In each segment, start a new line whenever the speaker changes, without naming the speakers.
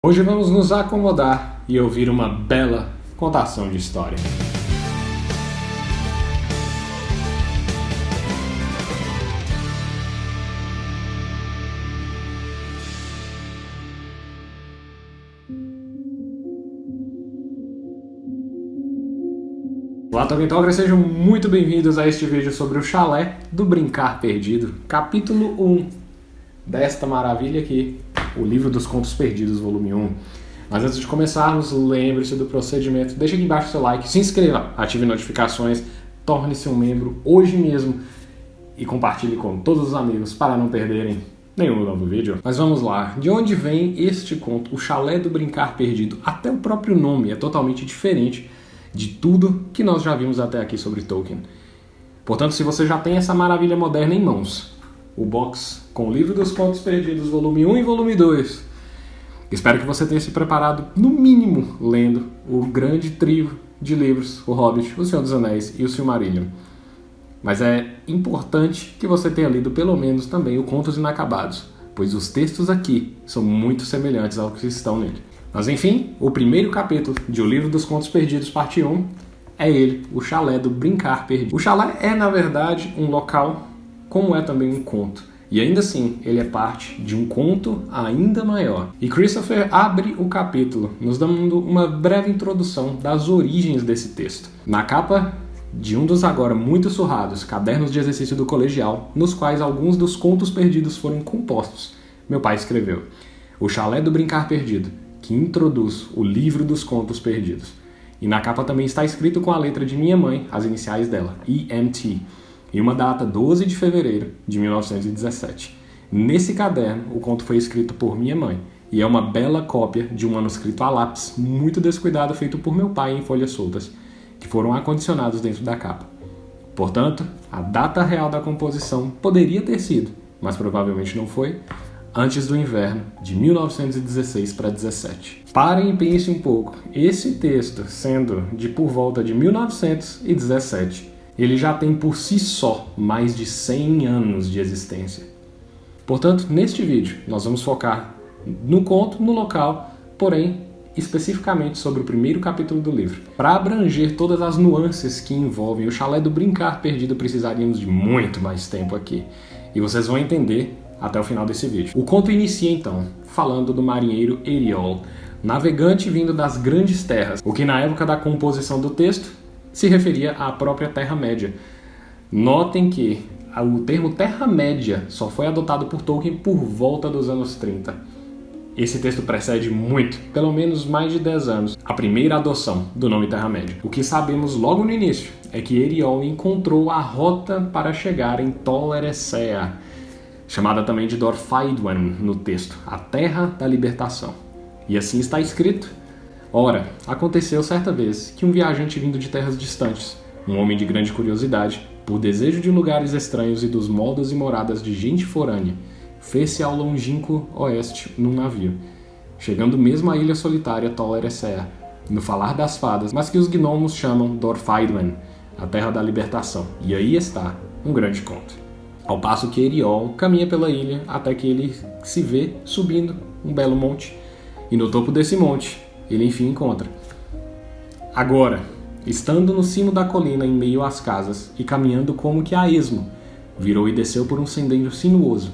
Hoje vamos nos acomodar e ouvir uma bela contação de história. Olá, Tolkien sejam muito bem-vindos a este vídeo sobre o chalé do Brincar Perdido, capítulo 1 desta maravilha aqui, o Livro dos Contos Perdidos, volume 1. Mas antes de começarmos, lembre-se do procedimento, deixe aqui embaixo seu like, se inscreva, ative notificações, torne-se um membro hoje mesmo e compartilhe com todos os amigos para não perderem nenhum novo vídeo. Mas vamos lá, de onde vem este conto, o Chalé do Brincar Perdido? Até o próprio nome é totalmente diferente de tudo que nós já vimos até aqui sobre Tolkien. Portanto, se você já tem essa maravilha moderna em mãos, o box com o livro dos contos perdidos, volume 1 e volume 2. Espero que você tenha se preparado, no mínimo, lendo o grande trio de livros, O Hobbit, O Senhor dos Anéis e O Silmarillion. Mas é importante que você tenha lido pelo menos também o Contos Inacabados, pois os textos aqui são muito semelhantes ao que estão nele. Mas enfim, o primeiro capítulo de O Livro dos Contos Perdidos, parte 1, é ele, o chalé do Brincar Perdido. O chalé é, na verdade, um local como é também um conto. E ainda assim, ele é parte de um conto ainda maior. E Christopher abre o capítulo, nos dando uma breve introdução das origens desse texto. Na capa de um dos agora muito surrados cadernos de exercício do colegial, nos quais alguns dos contos perdidos foram compostos, meu pai escreveu: O Chalé do Brincar Perdido, que introduz o livro dos contos perdidos. E na capa também está escrito com a letra de minha mãe, as iniciais dela, EMT e uma data 12 de fevereiro de 1917. Nesse caderno, o conto foi escrito por minha mãe e é uma bela cópia de um manuscrito a lápis muito descuidado feito por meu pai em folhas soltas, que foram acondicionados dentro da capa. Portanto, a data real da composição poderia ter sido, mas provavelmente não foi, antes do inverno de 1916 para 17. Parem e pensem um pouco. Esse texto, sendo de por volta de 1917, ele já tem por si só mais de 100 anos de existência. Portanto, neste vídeo, nós vamos focar no conto, no local, porém, especificamente sobre o primeiro capítulo do livro. Para abranger todas as nuances que envolvem o chalé do brincar perdido, precisaríamos de muito mais tempo aqui. E vocês vão entender até o final desse vídeo. O conto inicia então, falando do marinheiro Eriol, navegante vindo das grandes terras, o que na época da composição do texto se referia à própria Terra-média. Notem que o termo Terra-média só foi adotado por Tolkien por volta dos anos 30. Esse texto precede muito, pelo menos mais de 10 anos, a primeira adoção do nome Terra-média. O que sabemos logo no início é que Eriol encontrou a rota para chegar em Tol Eressëa, chamada também de Dorfaidwen no texto, a Terra da Libertação. E assim está escrito Ora, aconteceu certa vez que um viajante vindo de terras distantes, um homem de grande curiosidade, por desejo de lugares estranhos e dos modos e moradas de gente forânea, fez-se ao longínquo oeste num navio, chegando mesmo à ilha solitária Tol Eressëa, no falar das fadas, mas que os gnomos chamam Dorfaidwen, a terra da libertação. E aí está um grande conto. Ao passo que Eriol caminha pela ilha até que ele se vê subindo um belo monte, e no topo desse monte ele enfim encontra. Agora, estando no cimo da colina em meio às casas e caminhando como que a esmo, virou e desceu por um sendero sinuoso,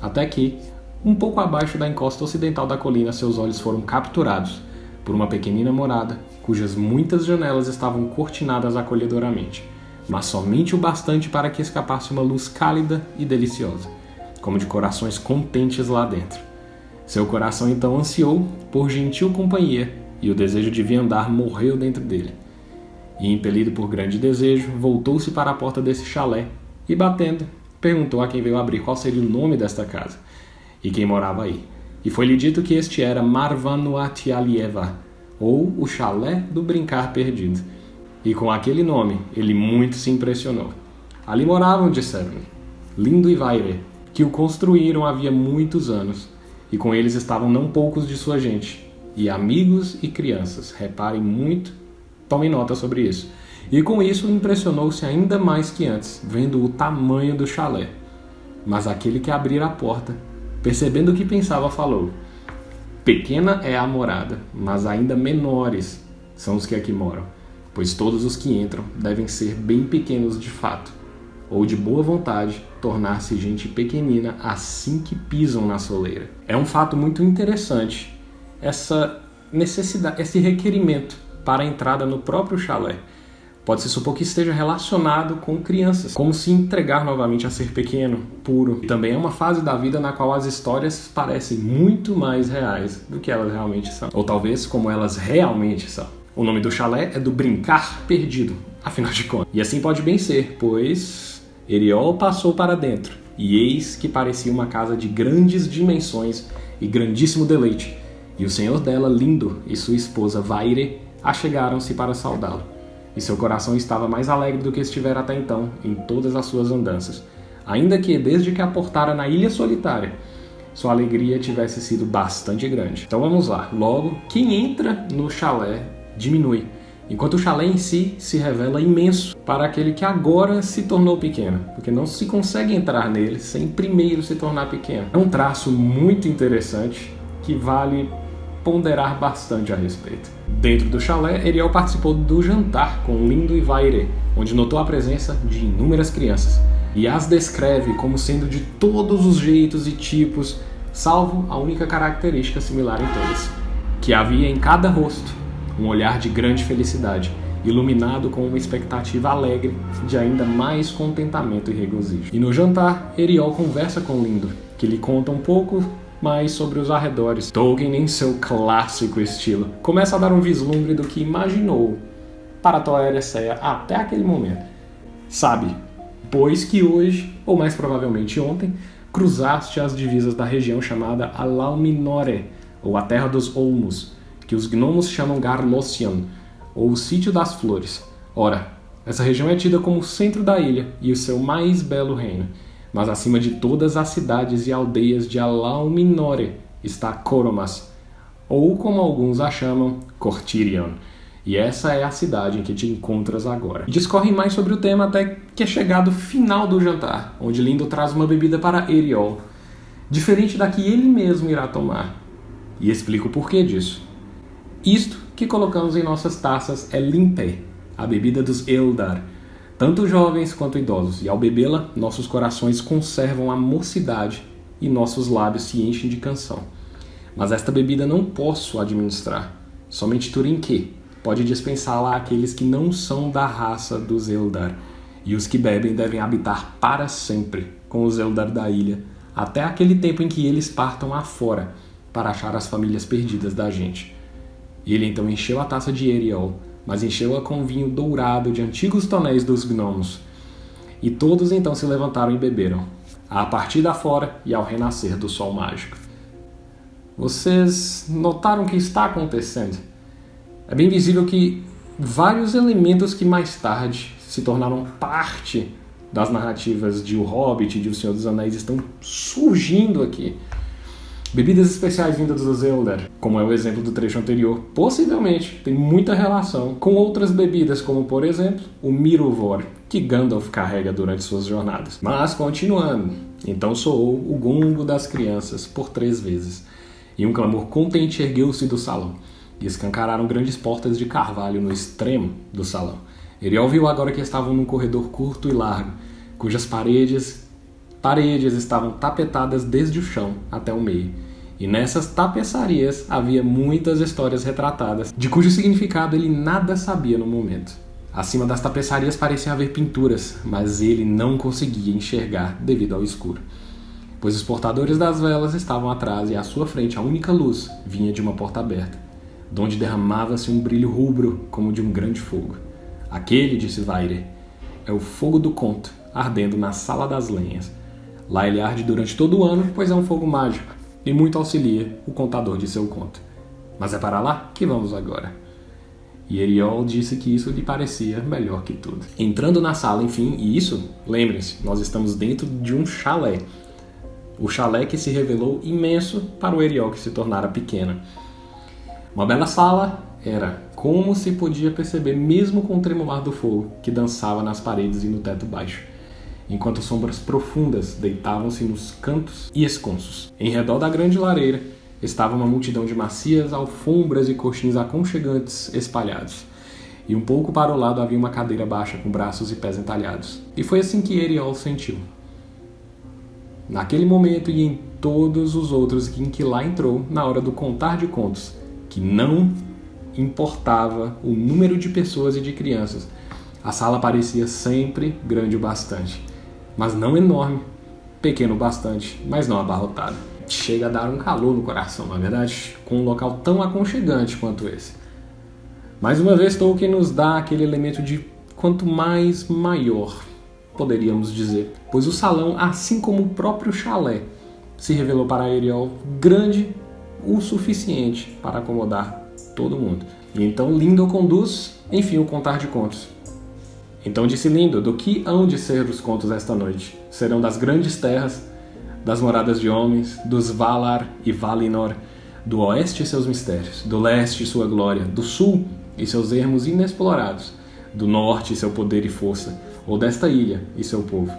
até que, um pouco abaixo da encosta ocidental da colina, seus olhos foram capturados por uma pequenina morada, cujas muitas janelas estavam cortinadas acolhedoramente, mas somente o bastante para que escapasse uma luz cálida e deliciosa, como de corações contentes lá dentro. Seu coração então ansiou por gentil companhia, e o desejo de andar morreu dentro dele. E, impelido por grande desejo, voltou-se para a porta desse chalé e, batendo, perguntou a quem veio abrir qual seria o nome desta casa e quem morava aí. E foi-lhe dito que este era Marvanuatialieva, ou o chalé do brincar perdido. E com aquele nome, ele muito se impressionou. Ali moravam, disseram Lindo e Vaire, que o construíram havia muitos anos e com eles estavam não poucos de sua gente, e amigos e crianças. Reparem muito, tomem nota sobre isso. E com isso impressionou-se ainda mais que antes, vendo o tamanho do chalé. Mas aquele que abrira a porta, percebendo o que pensava, falou: Pequena é a morada, mas ainda menores são os que aqui moram, pois todos os que entram devem ser bem pequenos de fato, ou de boa vontade tornar-se gente pequenina assim que pisam na soleira. É um fato muito interessante essa necessidade, esse requerimento para a entrada no próprio chalé. Pode-se supor que esteja relacionado com crianças, como se entregar novamente a ser pequeno, puro. Também é uma fase da vida na qual as histórias parecem muito mais reais do que elas realmente são, ou talvez como elas realmente são. O nome do chalé é do brincar perdido, afinal de contas. E assim pode bem ser, pois Eriol passou para dentro, e eis que parecia uma casa de grandes dimensões e grandíssimo deleite. E o senhor dela, lindo, e sua esposa Vaire achegaram-se para saudá-lo. E seu coração estava mais alegre do que estivera até então em todas as suas andanças, ainda que desde que aportara na ilha solitária, sua alegria tivesse sido bastante grande. Então vamos lá. Logo, quem entra no chalé diminui, enquanto o chalé em si se revela imenso para aquele que agora se tornou pequeno, porque não se consegue entrar nele sem primeiro se tornar pequeno. É um traço muito interessante que vale ponderar bastante a respeito. Dentro do chalé, Eriel participou do jantar com Lindo e Vaire, onde notou a presença de inúmeras crianças, e as descreve como sendo de todos os jeitos e tipos, salvo a única característica similar em todas, que havia em cada rosto um olhar de grande felicidade, iluminado com uma expectativa alegre de ainda mais contentamento e regozijo. E no jantar, Eriol conversa com Lindo, que lhe conta um pouco mais sobre os arredores. Tolkien, em seu clássico estilo, começa a dar um vislumbre do que imaginou para Toereseia até aquele momento. Sabe, pois que hoje, ou mais provavelmente ontem, cruzaste as divisas da região chamada Alauminore, ou a Terra dos Olmos, que os gnomos chamam Garlossian, ou o Sítio das Flores. Ora, essa região é tida como o centro da ilha e o seu mais belo reino mas acima de todas as cidades e aldeias de Alau Minore está Coromas, ou como alguns a chamam, Cortirion. E essa é a cidade em que te encontras agora. Discorrem mais sobre o tema até que é chegado o final do jantar, onde Lindo traz uma bebida para Eriol, diferente da que ele mesmo irá tomar. E explico o porquê disso. Isto que colocamos em nossas taças é Limpe, a bebida dos Eldar, tanto jovens quanto idosos, e ao bebê-la, nossos corações conservam a mocidade e nossos lábios se enchem de canção. Mas esta bebida não posso administrar, somente Turinque pode dispensá-la àqueles que não são da raça dos Eldar, e os que bebem devem habitar para sempre com os Eldar da ilha, até aquele tempo em que eles partam afora para achar as famílias perdidas da gente. E ele então encheu a taça de Eriol mas encheu-a com vinho dourado de antigos tonéis dos gnomos. E todos então se levantaram e beberam, a partir da fora e ao renascer do sol mágico. Vocês notaram o que está acontecendo? É bem visível que vários elementos que mais tarde se tornaram parte das narrativas de O Hobbit e de O Senhor dos Anéis estão surgindo aqui. Bebidas especiais vindas dos Eldar, como é o exemplo do trecho anterior, possivelmente tem muita relação com outras bebidas, como por exemplo o Mirovor, que Gandalf carrega durante suas jornadas. Mas continuando, então soou o gongo das crianças por três vezes, e um clamor contente ergueu-se do salão, e escancararam grandes portas de carvalho no extremo do salão. Eriol viu agora que estavam num corredor curto e largo, cujas paredes paredes estavam tapetadas desde o chão até o meio. E nessas tapeçarias havia muitas histórias retratadas, de cujo significado ele nada sabia no momento. Acima das tapeçarias parecia haver pinturas, mas ele não conseguia enxergar devido ao escuro. Pois os portadores das velas estavam atrás e à sua frente a única luz vinha de uma porta aberta, donde derramava-se um brilho rubro como de um grande fogo. Aquele, disse Vaire, é o fogo do conto ardendo na sala das lenhas, Lá ele arde durante todo o ano, pois é um fogo mágico, e muito auxilia o contador de seu conto. Mas é para lá que vamos agora. E Eriol disse que isso lhe parecia melhor que tudo. Entrando na sala, enfim, e isso, lembrem-se, nós estamos dentro de um chalé. O chalé que se revelou imenso para o Eriol que se tornara pequena. Uma bela sala era, como se podia perceber mesmo com o tremular do fogo que dançava nas paredes e no teto baixo enquanto sombras profundas deitavam-se nos cantos e esconsos. Em redor da grande lareira, estava uma multidão de macias alfombras e coxins aconchegantes espalhados. E um pouco para o lado havia uma cadeira baixa com braços e pés entalhados. E foi assim que Eriol sentiu. Naquele momento e em todos os outros em que lá entrou, na hora do contar de contos, que não importava o número de pessoas e de crianças, a sala parecia sempre grande o bastante, mas não enorme, pequeno bastante, mas não abarrotado. Chega a dar um calor no coração, na é verdade, com um local tão aconchegante quanto esse. Mais uma vez, Tolkien nos dá aquele elemento de quanto mais maior, poderíamos dizer, pois o salão, assim como o próprio chalé, se revelou para Ariel grande o suficiente para acomodar todo mundo. E então Lindo conduz, enfim, o contar de contos. Então disse Lindo, do que hão de ser os contos esta noite? Serão das grandes terras, das moradas de homens, dos Valar e Valinor, do oeste seus mistérios, do leste sua glória, do sul e seus ermos inexplorados, do norte seu poder e força, ou desta ilha e seu povo,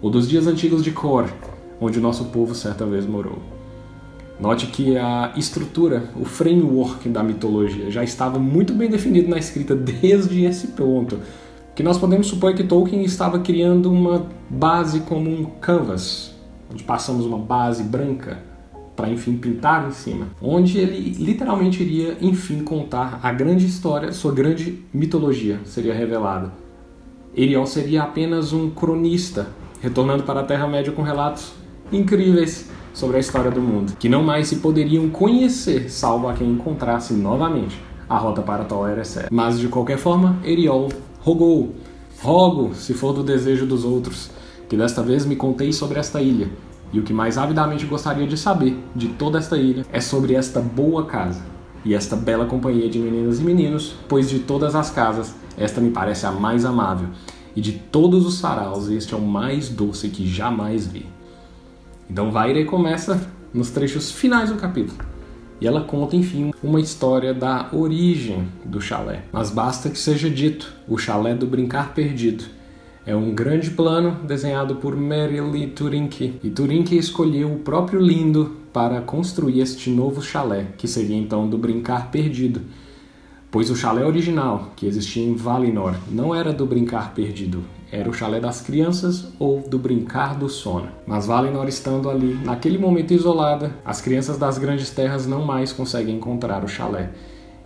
ou dos dias antigos de Cor, onde o nosso povo certa vez morou. Note que a estrutura, o framework da mitologia já estava muito bem definido na escrita desde esse ponto, que nós podemos supor que Tolkien estava criando uma base como um canvas, onde passamos uma base branca para enfim pintar em cima, onde ele literalmente iria enfim contar a grande história, sua grande mitologia seria revelada. Eriol seria apenas um cronista, retornando para a Terra-média com relatos incríveis sobre a história do mundo, que não mais se poderiam conhecer, salvo a quem encontrasse novamente a rota para Tol Eressëa. Mas de qualquer forma, Eriol rogou: Rogo, se for do desejo dos outros, que desta vez me conteis sobre esta ilha. E o que mais avidamente gostaria de saber de toda esta ilha é sobre esta boa casa e esta bela companhia de meninas e meninos, pois de todas as casas, esta me parece a mais amável, e de todos os saraus, este é o mais doce que jamais vi. Então Vaire começa nos trechos finais do capítulo. E ela conta, enfim, uma história da origem do chalé. Mas basta que seja dito, o chalé do brincar perdido. É um grande plano desenhado por Mary Turinki. E Turinki escolheu o próprio Lindo para construir este novo chalé, que seria então do brincar perdido. Pois o chalé original, que existia em Valinor, não era do brincar perdido, era o chalé das crianças ou do brincar do sono. Mas Valinor estando ali, naquele momento isolada, as crianças das grandes terras não mais conseguem encontrar o chalé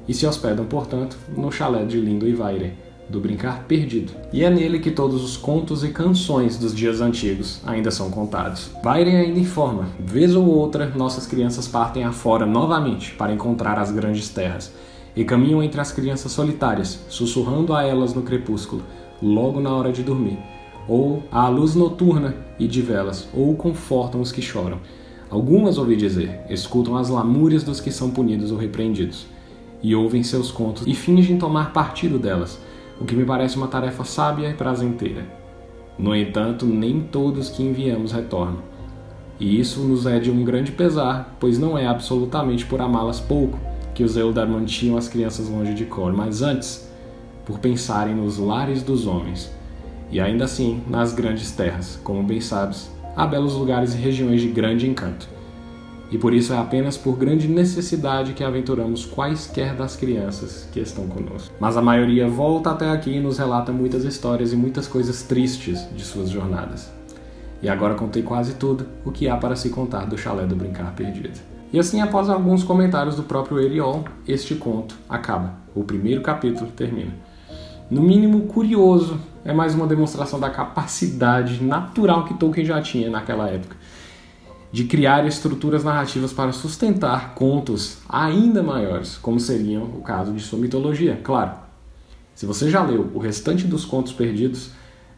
e se hospedam, portanto, no chalé de Lindo e Vaire, do brincar perdido. E é nele que todos os contos e canções dos dias antigos ainda são contados. Vaire ainda informa: vez ou outra, nossas crianças partem afora novamente para encontrar as grandes terras e caminham entre as crianças solitárias, sussurrando a elas no crepúsculo logo na hora de dormir, ou à luz noturna e de velas, ou confortam os que choram. Algumas, ouvi dizer, escutam as lamúrias dos que são punidos ou repreendidos, e ouvem seus contos e fingem tomar partido delas, o que me parece uma tarefa sábia e prazenteira. No entanto, nem todos que enviamos retornam. E isso nos é de um grande pesar, pois não é absolutamente por amá-las pouco que os Eldar mantinham as crianças longe de Cor, mas antes por pensarem nos lares dos homens, e ainda assim nas grandes terras, como bem sabes, há belos lugares e regiões de grande encanto. E por isso é apenas por grande necessidade que aventuramos quaisquer das crianças que estão conosco. Mas a maioria volta até aqui e nos relata muitas histórias e muitas coisas tristes de suas jornadas. E agora contei quase tudo o que há para se contar do chalé do Brincar Perdido. E assim, após alguns comentários do próprio Eriol, este conto acaba. O primeiro capítulo termina no mínimo curioso, é mais uma demonstração da capacidade natural que Tolkien já tinha naquela época de criar estruturas narrativas para sustentar contos ainda maiores, como seriam o caso de sua mitologia. Claro, se você já leu o restante dos contos perdidos,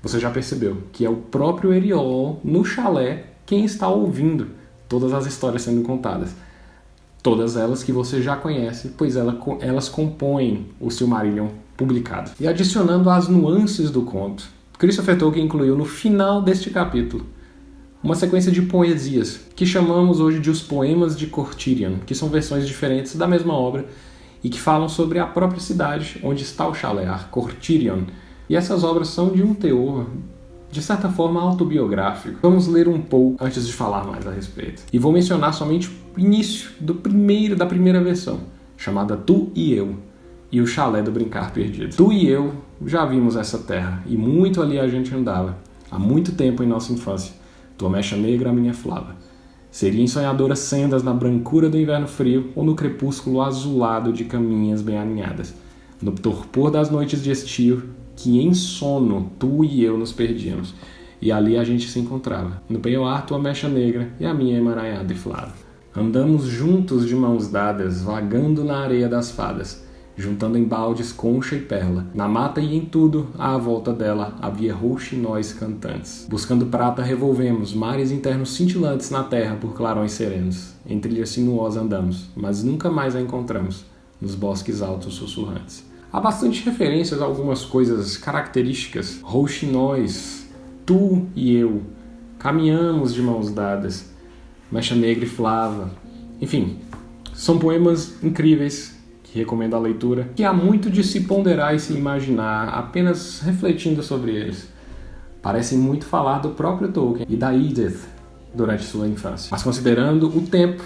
você já percebeu que é o próprio Eriol no chalé quem está ouvindo todas as histórias sendo contadas. Todas elas que você já conhece, pois elas compõem o Silmarillion publicado. E adicionando as nuances do conto, Christopher Tolkien incluiu no final deste capítulo uma sequência de poesias que chamamos hoje de os poemas de Cortirian, que são versões diferentes da mesma obra e que falam sobre a própria cidade onde está o chalé, Cortirion. E essas obras são de um teor de certa forma autobiográfico. Vamos ler um pouco antes de falar mais a respeito. E vou mencionar somente o início do primeiro da primeira versão, chamada Tu e Eu, e o chalé do Brincar Perdido. Tu e eu já vimos essa terra, e muito ali a gente andava, há muito tempo em nossa infância. Tua mecha negra, a minha flava. Seria em sonhadoras sendas na brancura do inverno frio ou no crepúsculo azulado de caminhas bem alinhadas. No torpor das noites de estio, que em sono tu e eu nos perdíamos. E ali a gente se encontrava. No penhoar, tua mecha negra e a minha emaranhada e flava. Andamos juntos de mãos dadas, vagando na areia das fadas juntando em baldes concha e perla. Na mata e em tudo, à volta dela, havia rouxinóis cantantes. Buscando prata, revolvemos, mares internos cintilantes na terra por clarões serenos. Em trilha sinuosa andamos, mas nunca mais a encontramos, nos bosques altos sussurrantes. Há bastante referências a algumas coisas características. Rouxinóis, tu e eu, caminhamos de mãos dadas, mecha negra e flava. Enfim, são poemas incríveis que recomendo a leitura, que há muito de se ponderar e se imaginar apenas refletindo sobre eles. Parecem muito falar do próprio Tolkien e da Edith durante sua infância. Mas considerando o tempo,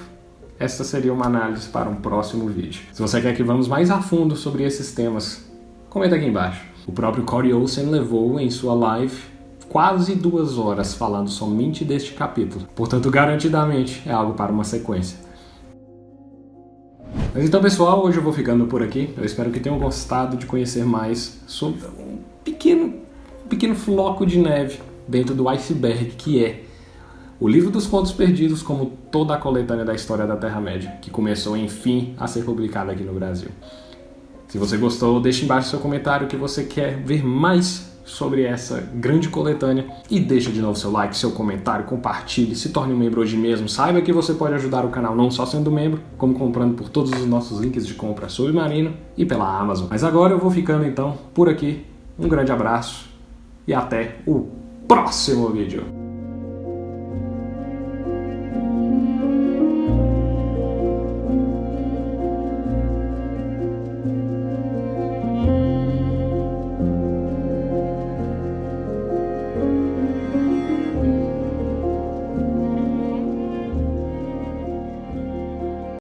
esta seria uma análise para um próximo vídeo. Se você quer que vamos mais a fundo sobre esses temas, comenta aqui embaixo. O próprio Corey Olsen levou em sua live quase duas horas falando somente deste capítulo. Portanto, garantidamente é algo para uma sequência. Mas então, pessoal, hoje eu vou ficando por aqui. Eu espero que tenham gostado de conhecer mais sobre um pequeno, um pequeno floco de neve dentro do iceberg que é o livro dos contos perdidos, como toda a coletânea da história da Terra-média, que começou, enfim, a ser publicada aqui no Brasil. Se você gostou, deixe embaixo seu comentário que você quer ver mais sobre essa grande coletânea e deixa de novo seu like, seu comentário, compartilhe, se torne um membro hoje mesmo. Saiba que você pode ajudar o canal não só sendo membro, como comprando por todos os nossos links de compra Submarino e pela Amazon. Mas agora eu vou ficando então por aqui. Um grande abraço e até o próximo vídeo.